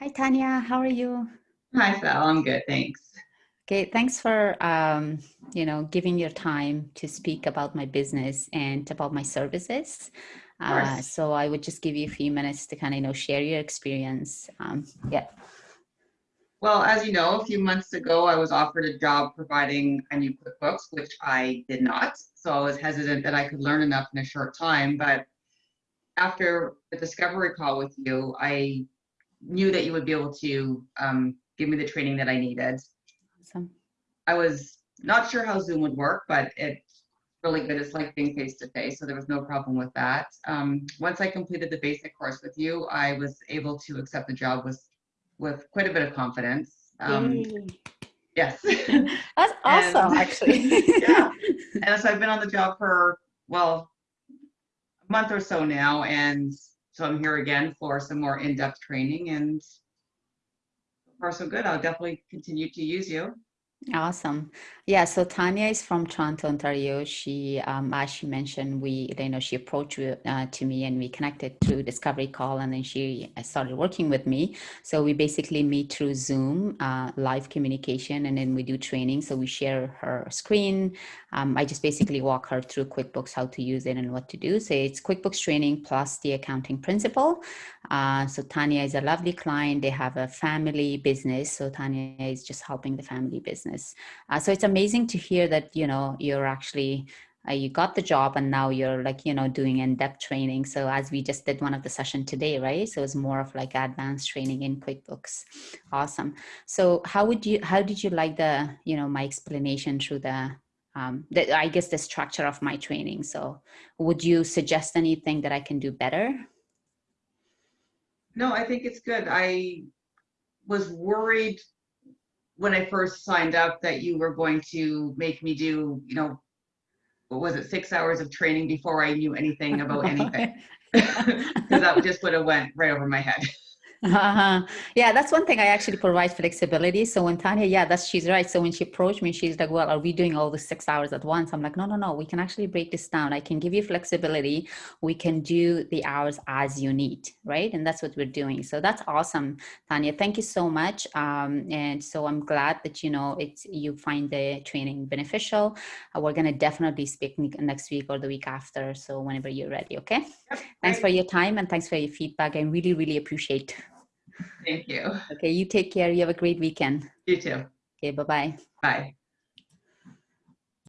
Hi, Tanya. How are you? Hi, Sal. I'm good. Thanks. Okay, thanks for um, you know giving your time to speak about my business and about my services. Uh, so I would just give you a few minutes to kind of you know share your experience. Um, yeah. Well, as you know, a few months ago, I was offered a job providing a new QuickBooks, which I did not. So I was hesitant that I could learn enough in a short time. But after the discovery call with you, I knew that you would be able to um, give me the training that I needed. Awesome. I was not sure how Zoom would work, but it's really good. It's like being face to face, so there was no problem with that. Um, once I completed the basic course with you, I was able to accept the job with with quite a bit of confidence. Um, yes. That's awesome, and, actually. yeah. And so I've been on the job for well a month or so now, and so I'm here again for some more in-depth training and so far so good. I'll definitely continue to use you. Awesome. Yeah, so Tanya is from Toronto, Ontario. She, um, as she mentioned, we, you know, she approached uh, to me and we connected through Discovery Call and then she uh, started working with me. So we basically meet through Zoom, uh, live communication, and then we do training. So we share her screen. Um, I just basically walk her through QuickBooks, how to use it and what to do. So it's QuickBooks training plus the accounting principle. Uh, so Tanya is a lovely client. They have a family business. So Tanya is just helping the family business. Uh, so it's amazing to hear that, you know, you're actually, uh, you got the job and now you're like, you know, doing in-depth training. So as we just did one of the session today, right? So it's more of like advanced training in QuickBooks. Awesome. So how would you, how did you like the, you know, my explanation through the, um, the, I guess the structure of my training. So would you suggest anything that I can do better? No, I think it's good. I was worried when I first signed up that you were going to make me do, you know, what was it, six hours of training before I knew anything about anything. Because that just would have went right over my head. Uh-huh. Yeah, that's one thing I actually provide flexibility. So when Tanya, yeah, that's she's right. So when she approached me, she's like, "Well, are we doing all the six hours at once?" I'm like, "No, no, no. We can actually break this down. I can give you flexibility. We can do the hours as you need, right?" And that's what we're doing. So that's awesome, Tanya. Thank you so much. Um, and so I'm glad that you know it's you find the training beneficial. Uh, we're gonna definitely speak next week or the week after. So whenever you're ready, okay? Yep, thanks for your time and thanks for your feedback. I really, really appreciate. Thank you. Okay, you take care. You have a great weekend. You too. Okay, bye-bye. Bye.